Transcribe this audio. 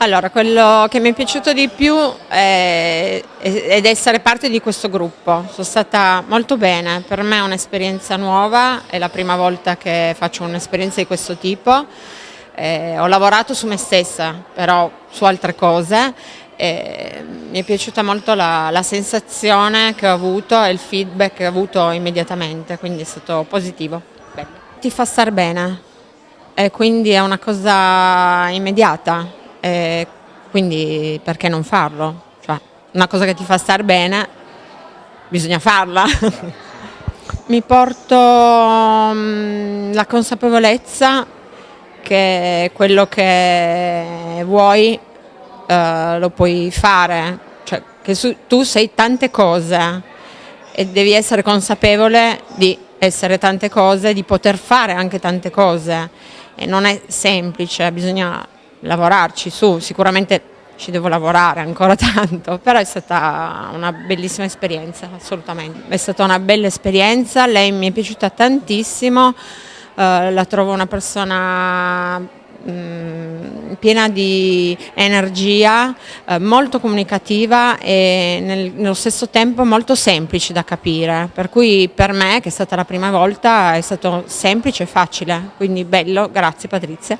Allora, quello che mi è piaciuto di più è, ed essere parte di questo gruppo. Sono stata molto bene, per me è un'esperienza nuova, è la prima volta che faccio un'esperienza di questo tipo. Eh, ho lavorato su me stessa, però su altre cose. Eh, mi è piaciuta molto la, la sensazione che ho avuto e il feedback che ho avuto immediatamente, quindi è stato positivo. Bello. Ti fa star bene e quindi è una cosa immediata e quindi perché non farlo? Cioè, una cosa che ti fa star bene, bisogna farla. Mi porto um, la consapevolezza che quello che vuoi uh, lo puoi fare, cioè che su, tu sei tante cose e devi essere consapevole di essere tante cose, di poter fare anche tante cose e non è semplice, bisogna lavorarci su, sicuramente ci devo lavorare ancora tanto, però è stata una bellissima esperienza, assolutamente. È stata una bella esperienza, lei mi è piaciuta tantissimo, eh, la trovo una persona mm, piena di energia, eh, molto comunicativa e nel, nello stesso tempo molto semplice da capire, per cui per me, che è stata la prima volta, è stato semplice e facile, quindi bello, grazie Patrizia.